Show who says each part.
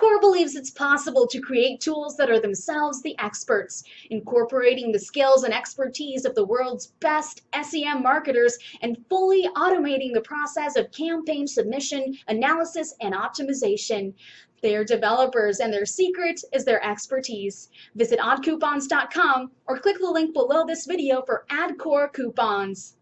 Speaker 1: AdCore believes it's possible to create tools that are themselves the experts, incorporating the skills and expertise of the world's best SEM marketers and fully automating the process of campaign submission, analysis, and optimization. Their developers and their secret is their expertise. Visit oddcoupons.com or click the link below this video for AdCore coupons.